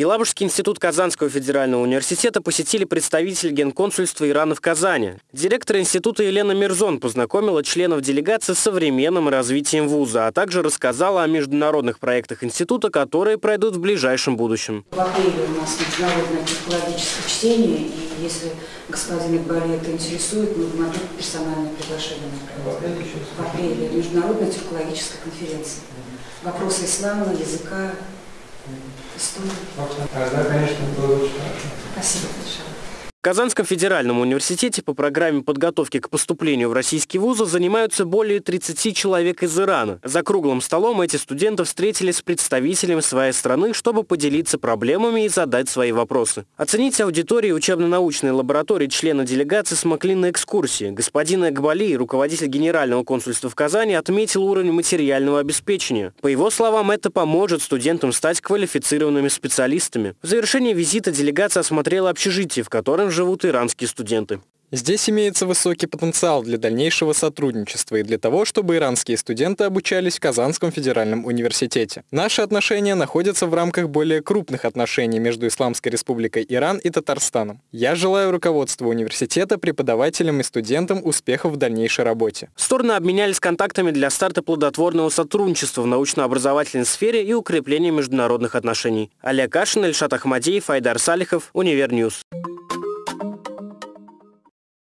Елабужский институт Казанского федерального университета посетили представитель генконсульства Ирана в Казани. Директор института Елена Мирзон познакомила членов делегации с современным развитием вуза, а также рассказала о международных проектах института, которые пройдут в ближайшем будущем. В апреле у нас международное психологическое чтение, и если господин Игбали это интересует, мы могли персональное приглашение. В апреле международная психологическая конференция. Вопросы ислама, языка, истории. Тогда, конечно, было очень хорошо. Спасибо. В Казанском федеральном университете по программе подготовки к поступлению в российские вузы занимаются более 30 человек из Ирана. За круглым столом эти студенты встретились с представителями своей страны, чтобы поделиться проблемами и задать свои вопросы. Оценить аудитории учебно-научной лаборатории члена делегации смогли на экскурсии. Господин Экбали, руководитель Генерального консульства в Казани, отметил уровень материального обеспечения. По его словам, это поможет студентам стать квалифицированными специалистами. В завершении визита делегация осмотрела общежитие, в котором живут иранские студенты. Здесь имеется высокий потенциал для дальнейшего сотрудничества и для того, чтобы иранские студенты обучались в Казанском федеральном университете. Наши отношения находятся в рамках более крупных отношений между Исламской республикой Иран и Татарстаном. Я желаю руководству университета, преподавателям и студентам успехов в дальнейшей работе. Стороны обменялись контактами для старта плодотворного сотрудничества в научно-образовательной сфере и укрепления международных отношений. Олег Кашин, Ильшат Ахмадеев, Айдар Салихов, Univer News.